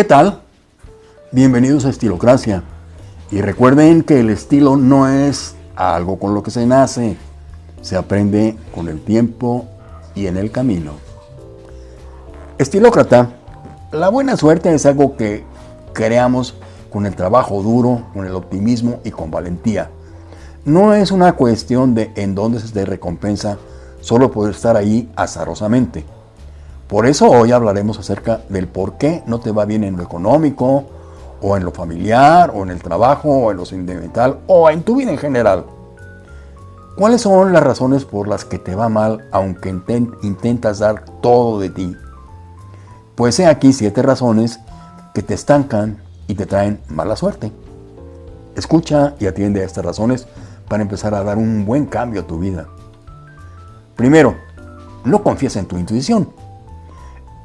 ¿Qué tal? Bienvenidos a Estilocracia. Y recuerden que el estilo no es algo con lo que se nace, se aprende con el tiempo y en el camino. Estilócrata, la buena suerte es algo que creamos con el trabajo duro, con el optimismo y con valentía. No es una cuestión de en dónde se te recompensa solo por estar ahí azarosamente. Por eso hoy hablaremos acerca del por qué no te va bien en lo económico, o en lo familiar, o en el trabajo, o en lo sentimental, o en tu vida en general. ¿Cuáles son las razones por las que te va mal aunque intentas dar todo de ti? Pues he aquí siete razones que te estancan y te traen mala suerte. Escucha y atiende a estas razones para empezar a dar un buen cambio a tu vida. Primero, no confíes en tu intuición.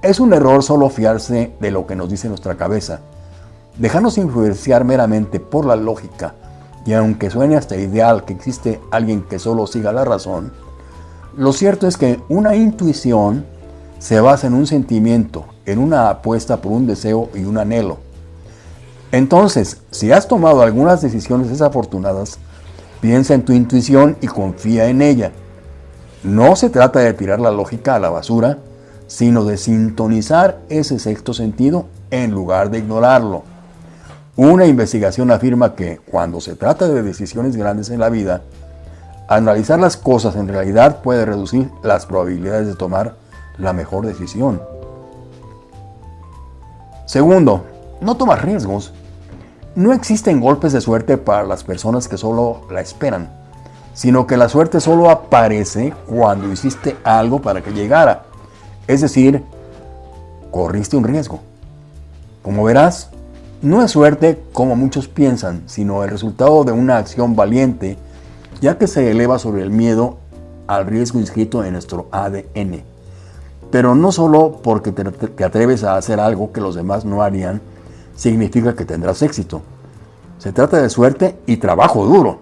Es un error solo fiarse de lo que nos dice nuestra cabeza. Dejarnos influenciar meramente por la lógica y aunque suene hasta ideal que existe alguien que solo siga la razón, lo cierto es que una intuición se basa en un sentimiento, en una apuesta por un deseo y un anhelo. Entonces, si has tomado algunas decisiones desafortunadas, piensa en tu intuición y confía en ella. No se trata de tirar la lógica a la basura, sino de sintonizar ese sexto sentido en lugar de ignorarlo. Una investigación afirma que cuando se trata de decisiones grandes en la vida, analizar las cosas en realidad puede reducir las probabilidades de tomar la mejor decisión. Segundo, no tomas riesgos. No existen golpes de suerte para las personas que solo la esperan, sino que la suerte solo aparece cuando hiciste algo para que llegara. Es decir, corriste un riesgo. Como verás, no es suerte como muchos piensan, sino el resultado de una acción valiente, ya que se eleva sobre el miedo al riesgo inscrito en nuestro ADN. Pero no solo porque te, atreves a hacer algo que los demás no harían, significa que tendrás éxito. Se trata de suerte y trabajo duro.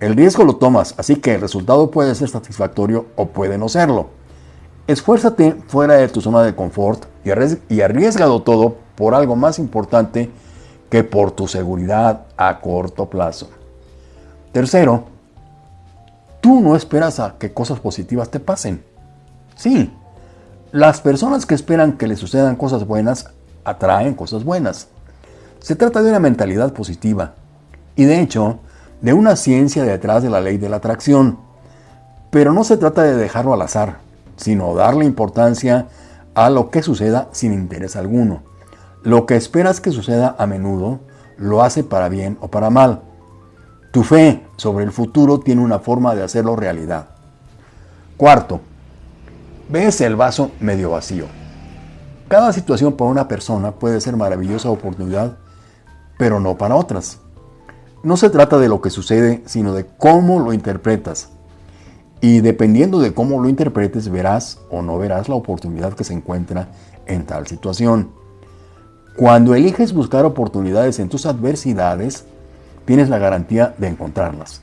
El riesgo lo tomas, así que el resultado puede ser satisfactorio o puede no serlo. Esfuérzate fuera de tu zona de confort y arriesgado todo por algo más importante que por tu seguridad a corto plazo. Tercero, tú no esperas a que cosas positivas te pasen. Sí, las personas que esperan que les sucedan cosas buenas atraen cosas buenas. Se trata de una mentalidad positiva y de hecho de una ciencia detrás de la ley de la atracción. Pero no se trata de dejarlo al azar sino darle importancia a lo que suceda sin interés alguno. Lo que esperas que suceda a menudo lo hace para bien o para mal. Tu fe sobre el futuro tiene una forma de hacerlo realidad. Cuarto, ves el vaso medio vacío. Cada situación para una persona puede ser maravillosa oportunidad, pero no para otras. No se trata de lo que sucede, sino de cómo lo interpretas. Y dependiendo de cómo lo interpretes, verás o no verás la oportunidad que se encuentra en tal situación. Cuando eliges buscar oportunidades en tus adversidades, tienes la garantía de encontrarlas.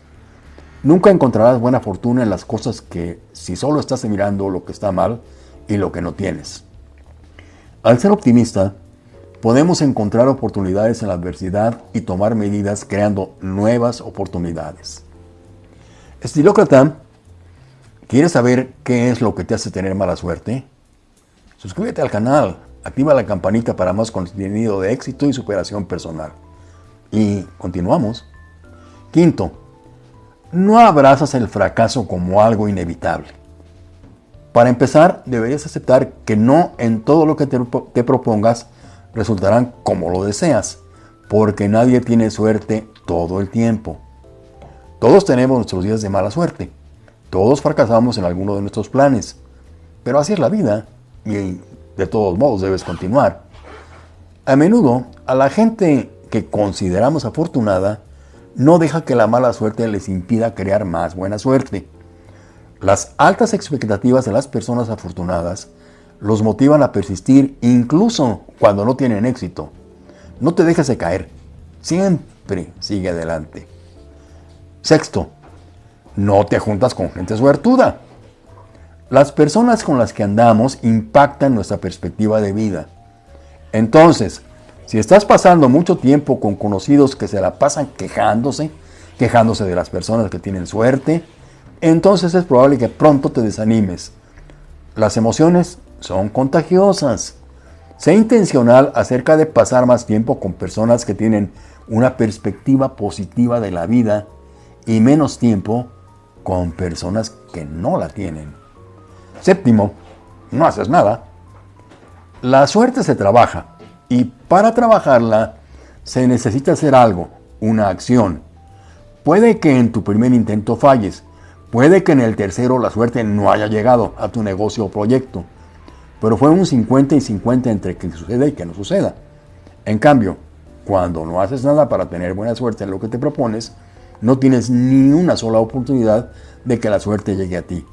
Nunca encontrarás buena fortuna en las cosas que si solo estás mirando lo que está mal y lo que no tienes. Al ser optimista, podemos encontrar oportunidades en la adversidad y tomar medidas creando nuevas oportunidades. Estilócrata ¿Quieres saber qué es lo que te hace tener mala suerte? Suscríbete al canal, activa la campanita para más contenido de éxito y superación personal. Y continuamos. Quinto, no abrazas el fracaso como algo inevitable. Para empezar, deberías aceptar que no en todo lo que te, propongas resultarán como lo deseas, porque nadie tiene suerte todo el tiempo. Todos tenemos nuestros días de mala suerte todos fracasamos en alguno de nuestros planes, pero así es la vida y de todos modos debes continuar. A menudo, a la gente que consideramos afortunada, no deja que la mala suerte les impida crear más buena suerte. Las altas expectativas de las personas afortunadas los motivan a persistir incluso cuando no tienen éxito. No te dejes de caer, siempre sigue adelante. Sexto, no te juntas con gente suertuda. Las personas con las que andamos impactan nuestra perspectiva de vida. Entonces, Si estás pasando mucho tiempo con conocidos que se la pasan quejándose, quejándose de las personas que tienen suerte, entonces es probable que pronto te desanimes. Las emociones son contagiosas. Sé intencional acerca de pasar más tiempo con personas que tienen una perspectiva positiva de la vida y menos tiempo con personas que no la tienen. Séptimo, no haces nada. La suerte se trabaja y para trabajarla se necesita hacer algo, una acción. Puede que en tu primer intento falles, puede que en el tercero la suerte no haya llegado a tu negocio o proyecto, pero fue un 50 y 50 entre que suceda y que no suceda. En cambio, cuando no haces nada para tener buena suerte en lo que te propones, no tienes ni una sola oportunidad de que la suerte llegue a ti.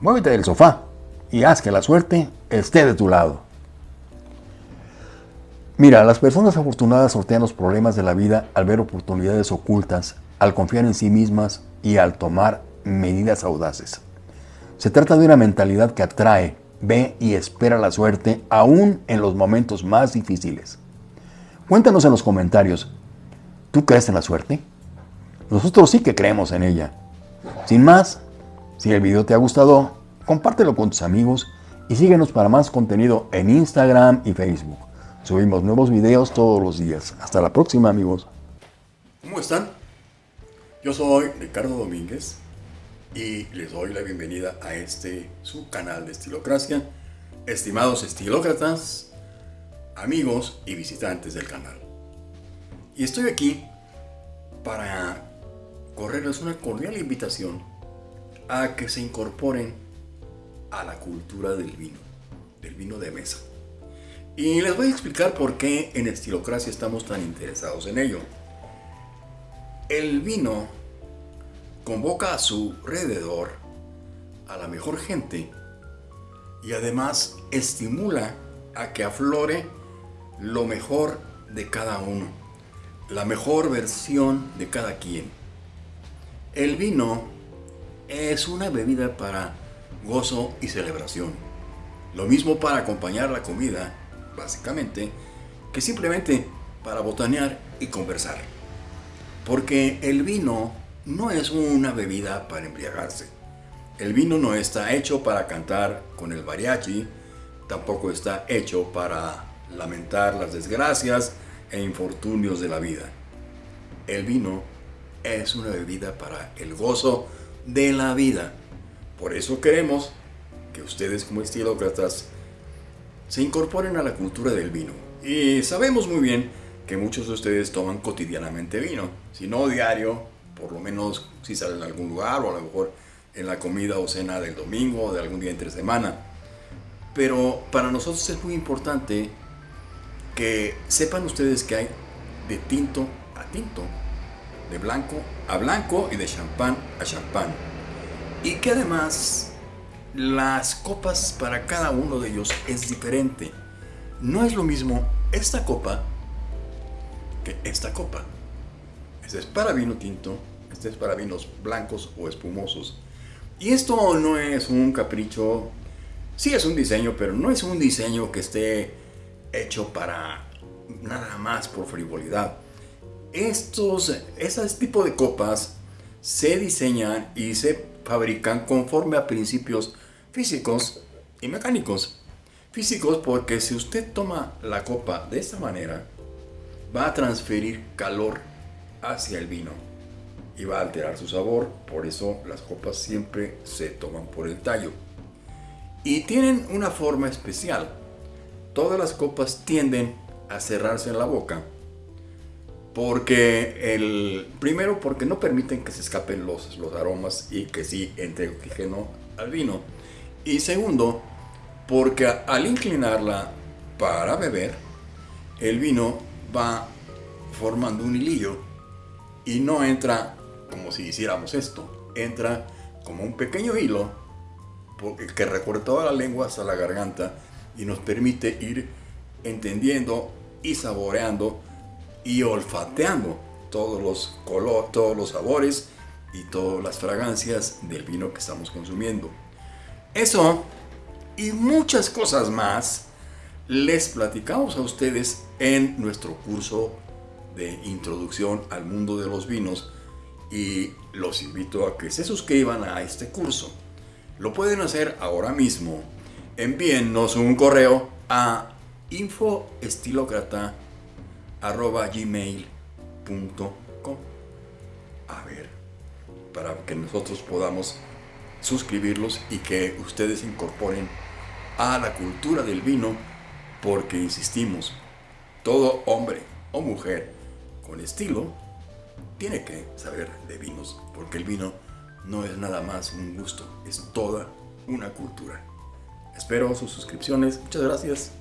Muévete del sofá y haz que la suerte esté de tu lado. Mira, las personas afortunadas sortean los problemas de la vida al ver oportunidades ocultas, al confiar en sí mismas y al tomar medidas audaces. Se trata de una mentalidad que atrae, ve y espera la suerte aún en los momentos más difíciles. Cuéntanos en los comentarios, ¿tú crees en la suerte? Nosotros sí que creemos en ella. Sin más, si el video te ha gustado, compártelo con tus amigos y síguenos para más contenido en Instagram y Facebook. Subimos nuevos videos todos los días. Hasta la próxima, amigos. ¿Cómo están? Yo soy Ricardo Domínguez y les doy la bienvenida a este su canal de Estilocracia. Estimados estilócratas, amigos y visitantes del canal. Y estoy aquí para correrles una cordial invitación a que se incorporen a la cultura del vino, del vino de mesa. Y les voy a explicar por qué en Estilocracia estamos tan interesados en ello. El vino convoca a su alrededor a la mejor gente y además estimula a que aflore lo mejor de cada uno, la mejor versión de cada quien. El vino es una bebida para gozo y celebración. Lo mismo para acompañar la comida básicamente, que simplemente para botanear y conversar. Porque el vino no es una bebida para embriagarse. El vino no está hecho para cantar con el mariachi, tampoco está hecho para lamentar las desgracias e infortunios de la vida. El vino es una bebida para el gozo de la vida. Por eso queremos que ustedes como estilócratas se incorporen a la cultura del vino. Y sabemos muy bien que muchos de ustedes toman cotidianamente vino, si no diario, por lo menos si salen a algún lugar o a lo mejor en la comida o cena del domingo o de algún día entre semana. Pero para nosotros es muy importante que sepan ustedes que hay de tinto a tinto, de blanco a blanco y de champán a champán. Y que además las copas para cada uno de ellos es diferente. No es lo mismo esta copa que esta copa. Este es para vino tinto, este es para vinos blancos o espumosos. Y esto no es un capricho, sí es un diseño, pero no es un diseño que esté hecho para nada más por frivolidad. Estos, ese tipo de copas se diseñan y se fabrican conforme a principios físicos y mecánicos. Físicos porque si usted toma la copa de esta manera, va a transferir calor hacia el vino y va a alterar su sabor. Por eso las copas siempre se toman por el tallo. Y tienen una forma especial. Todas las copas tienden a cerrarse en la boca porque el primero porque no permiten que se escapen los, los aromas y que sí entre oxígeno al vino. Y segundo porque al inclinarla para beber el vino va formando un hilillo y no entra como si hiciéramos esto entra como un pequeño hilo que recorre toda la lengua hasta la garganta y nos permite ir entendiendo y saboreando y olfateando todos los colores, todos los sabores y todas las fragancias del vino que estamos consumiendo. Eso y muchas cosas más les platicamos a ustedes en nuestro curso de introducción al mundo de los vinos y los invito a que se suscriban a este curso. Lo pueden hacer ahora mismo. Envíennos un correo a infoestilocrata.gmail.com A ver, para que nosotros podamos suscribirlos y que ustedes incorporen a la cultura del vino, porque insistimos, todo hombre o mujer con estilo tiene que saber de vinos, porque el vino no es nada más un gusto, es toda una cultura. Espero sus suscripciones, muchas gracias.